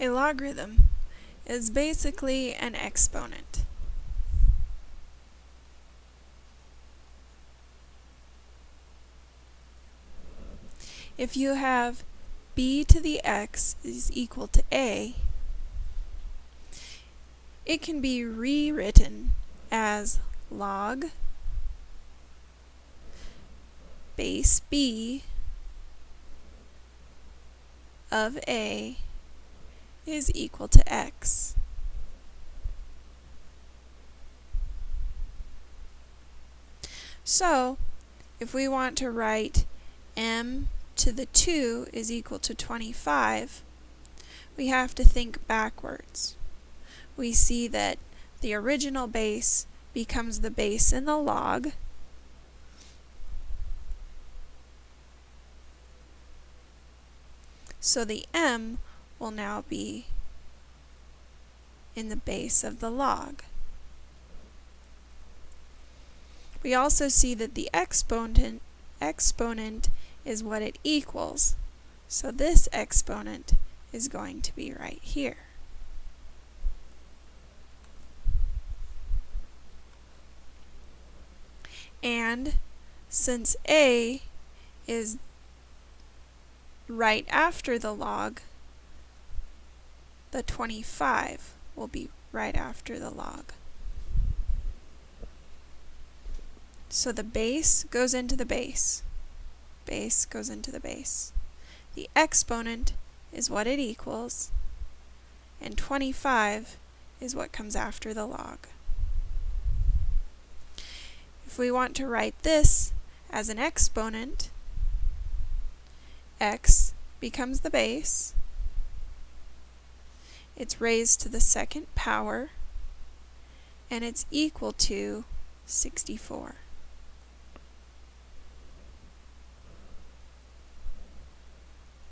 A logarithm is basically an exponent. If you have b to the x is equal to a, it can be rewritten as log base b of a is equal to x. So, if we want to write m to the 2 is equal to 25, we have to think backwards. We see that the original base becomes the base in the log, so the m will now be in the base of the log. We also see that the exponent, exponent is what it equals. So this exponent is going to be right here. And since a is right after the log, the 25 will be right after the log. So the base goes into the base. Base goes into the base. The exponent is what it equals, and 25 is what comes after the log. If we want to write this as an exponent, x becomes the base, it's raised to the second power, and it's equal to 64.